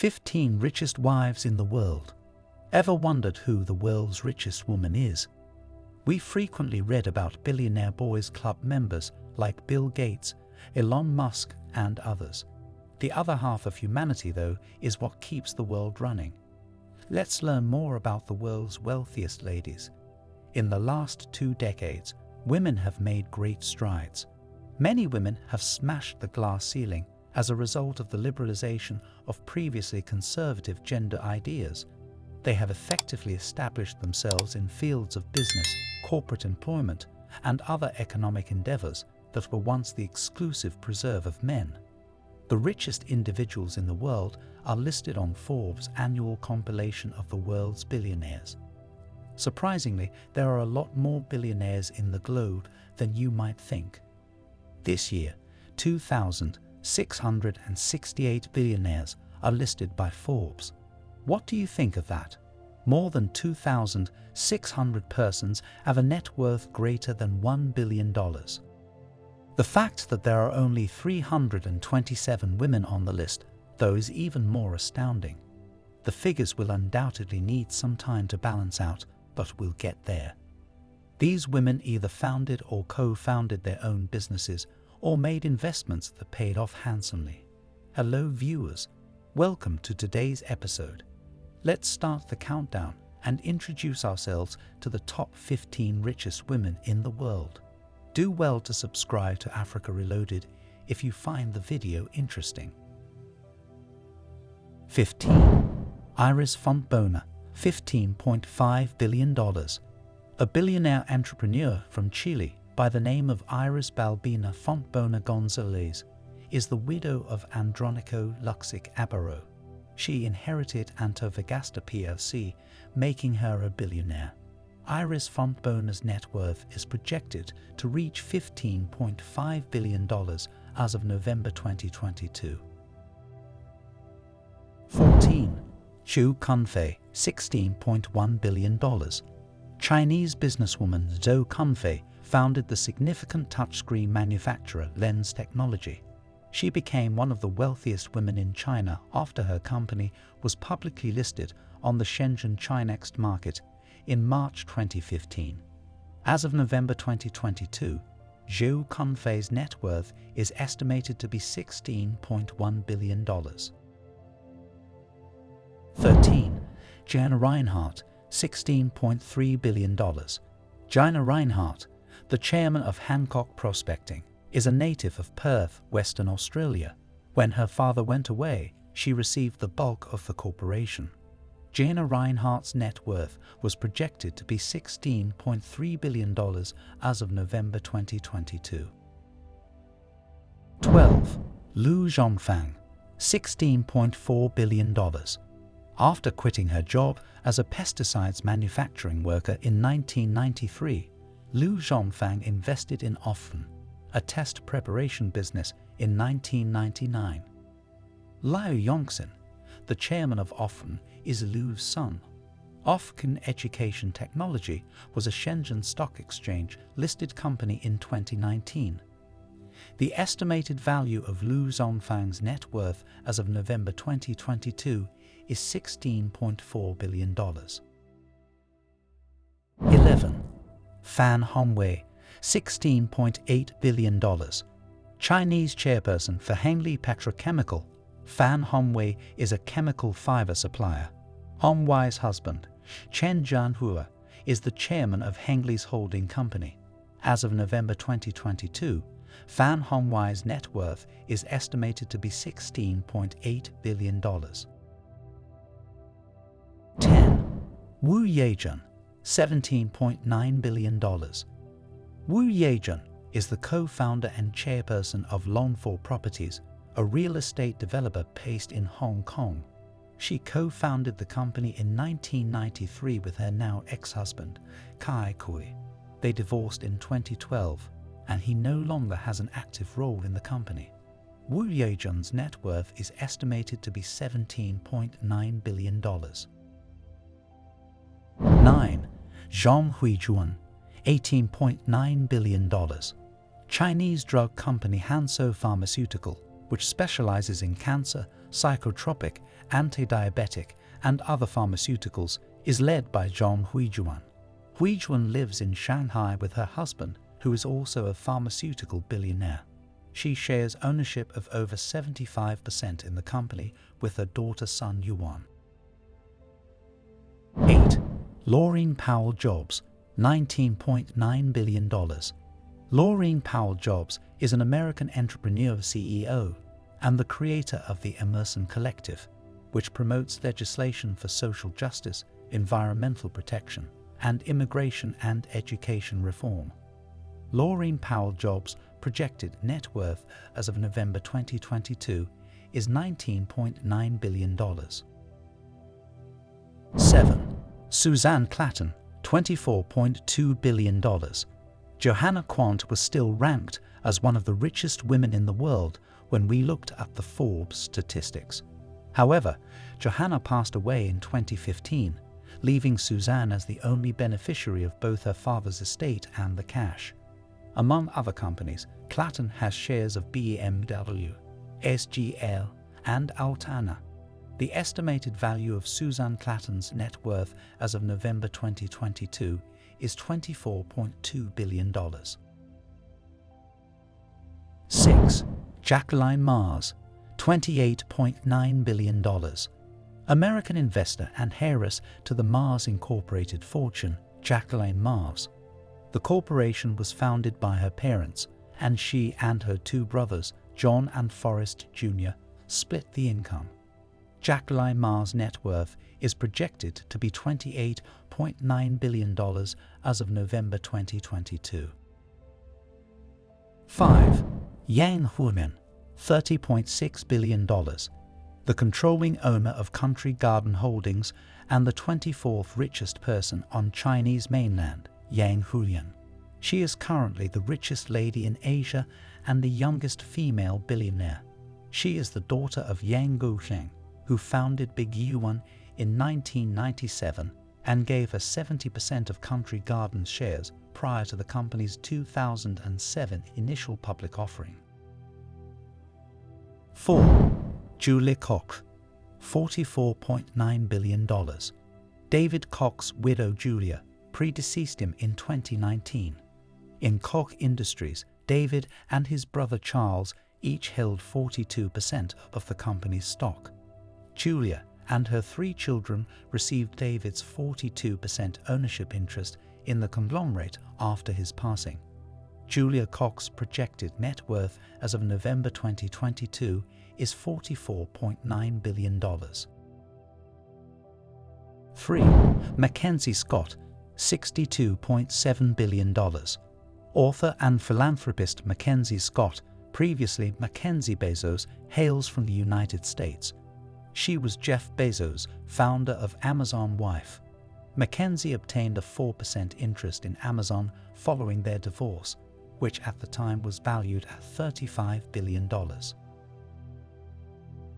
15 richest wives in the world. Ever wondered who the world's richest woman is? We frequently read about billionaire boys club members like Bill Gates, Elon Musk, and others. The other half of humanity, though, is what keeps the world running. Let's learn more about the world's wealthiest ladies. In the last two decades, women have made great strides. Many women have smashed the glass ceiling as a result of the liberalization of previously conservative gender ideas. They have effectively established themselves in fields of business, corporate employment, and other economic endeavors that were once the exclusive preserve of men. The richest individuals in the world are listed on Forbes' annual compilation of the world's billionaires. Surprisingly, there are a lot more billionaires in the globe than you might think. This year, 2,668 billionaires are listed by Forbes. What do you think of that? More than 2,600 persons have a net worth greater than $1 billion. The fact that there are only 327 women on the list, though, is even more astounding. The figures will undoubtedly need some time to balance out, but we'll get there. These women either founded or co-founded their own businesses or made investments that paid off handsomely. Hello viewers, welcome to today's episode. Let's start the countdown and introduce ourselves to the top 15 richest women in the world. Do well to subscribe to Africa Reloaded if you find the video interesting. 15. Iris Fontbona, $15.5 billion. A billionaire entrepreneur from Chile by the name of Iris Balbina Fontbona Gonzalez is the widow of Andronico Luksic Abarro. She inherited Antofagasta plc, making her a billionaire. Iris Fontbona's net worth is projected to reach $15.5 billion as of November 2022. 14. Zhou Qunfei, $16.1 billion. Chinese businesswoman Zhou Qunfei founded the significant touchscreen manufacturer Lens Technology. She became one of the wealthiest women in China after her company was publicly listed on the Shenzhen Chinext market in March 2015. As of November 2022, Zhou Qunfei's net worth is estimated to be $16.1 billion. 13. Gina Rinehart, $16.3 billion. Gina Rinehart, the chairman of Hancock Prospecting, is a native of Perth, Western Australia. When her father went away, she received the bulk of the corporation. Gina Rinehart's net worth was projected to be $16.3 billion as of November 2022. 12. Lu Zhongfang, $16.4 billion. After quitting her job as a pesticides manufacturing worker in 1993, Lu Zhongfang invested in Offcn, a test preparation business, in 1999. Liu Yongxin, the chairman of Offcn, is Lu's son. Offcn Education Technology was a Shenzhen Stock Exchange listed company in 2019. The estimated value of Lu Zhongfang's net worth as of November 2022 is $16.4 billion. 11. Fan Hongwei, $16.8 billion. Chinese chairperson for Hengli Petrochemical Fan Hongwei is a chemical fiber supplier. Hongwei's husband, Chen Jianhua, is the chairman of Hengli's holding company. As of November 2022, Fan Hongwei's net worth is estimated to be $16.8 billion. 10. Wu Yajun, $17.9 billion. Wu Yajun is the co-founder and chairperson of Longfor Properties, a real estate developer based in Hong Kong. She co-founded the company in 1993 with her now ex-husband, Cai Kui. They divorced in 2012, and he no longer has an active role in the company. Wu Yajun's net worth is estimated to be $17.9 billion. 9. Zhong Huijuan, $18.9 billion. Chinese drug company Hansoh Pharmaceutical which specializes in cancer, psychotropic, anti-diabetic, and other pharmaceuticals is led by Zhong Huijuan. Huijuan lives in Shanghai with her husband, who is also a pharmaceutical billionaire. She shares ownership of over 75% in the company with her daughter Sun Yuan. Laurene Powell Jobs, $19.9 billion. Laurene Powell Jobs is an American entrepreneur CEO and the creator of the Emerson Collective, which promotes legislation for social justice, environmental protection, and immigration and education reform. Laurene Powell Jobs' projected net worth as of November 2022 is $19.9 billion. 7. Suzanne Klatten, $24.2 billion. Johanna Quandt was still ranked as one of the richest women in the world when we looked at the Forbes statistics. However, Johanna passed away in 2015, leaving Suzanne as the only beneficiary of both her father's estate and the cash. Among other companies, Klatten has shares of BMW, SGL, and Altana. The estimated value of Suzanne Klatten's net worth as of November 2022 is $24.2 billion. 6. Jacqueline Mars, $28.9 billion. American investor and heiress to the Mars Incorporated fortune, Jacqueline Mars. The corporation was founded by her parents, and she and her two brothers, John and Forrest Jr., split the income. Jacqueline Mars' net worth is projected to be $28.9 billion as of November 2022. 5. Yang Huiyan, $30.6 billion, the controlling owner of Country Garden Holdings and the 24th richest person on Chinese mainland, Yang Huiyan. She is currently the richest lady in Asia and the youngest female billionaire. She is the daughter of Yang Guosheng, who founded Big Yuan in 1997 and gave her 70% of Country Garden shares prior to the company's 2007 initial public offering. 4. Julie Koch, $44.9 billion. David Koch's widow Julia predeceased him in 2019. In Koch Industries, David and his brother Charles each held 42% of the company's stock. Julia and her three children received David's 42% ownership interest in the conglomerate after his passing. Julia Koch's projected net worth as of November 2022 is $44.9 billion. 3. Mackenzie Scott, $62.7 billion. Author and philanthropist Mackenzie Scott, previously Mackenzie Bezos, hails from the United States. She was Jeff Bezos, founder of Amazon wife. Mackenzie obtained a 4% interest in Amazon following their divorce, which at the time was valued at $35 billion.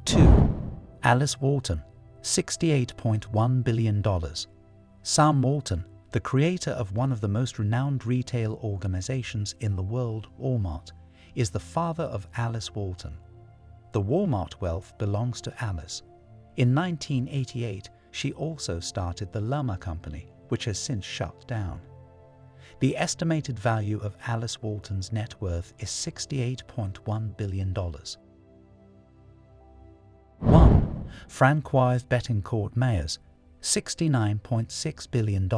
2. Alice Walton, $68.1 billion. Sam Walton, the creator of one of the most renowned retail organizations in the world, Walmart, is the father of Alice Walton. The Walmart wealth belongs to Alice. In 1988, she also started the Llama Company, which has since shut down. The estimated value of Alice Walton's net worth is $68.1 billion. 1. Francoise Bettencourt Meyers, $69.6 billion.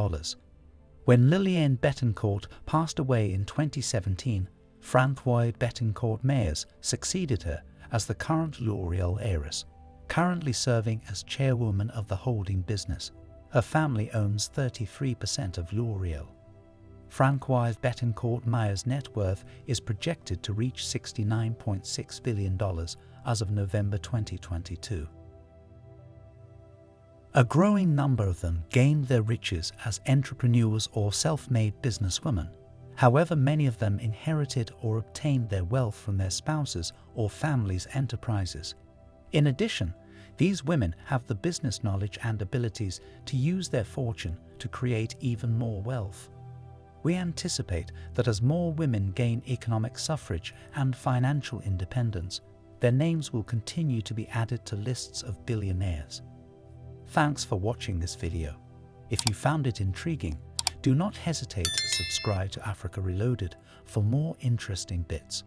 When Liliane Bettencourt passed away in 2017, Francoise Bettencourt Meyers succeeded her as the current L'Oreal heiress, currently serving as chairwoman of the holding business. Her family owns 33% of L'Oreal. Francoise Bettencourt Meyers' net worth is projected to reach $69.6 billion as of November 2022. A growing number of them gained their riches as entrepreneurs or self-made businesswomen. However, many of them inherited or obtained their wealth from their spouses or families' enterprises. In addition, these women have the business knowledge and abilities to use their fortune to create even more wealth we anticipate that as more women gain economic suffrage and financial independence, their names will continue to be added to lists of billionaires. Thanks for watching this video. If you found it intriguing, do not hesitate to subscribe to Africa Reloaded for more interesting bits.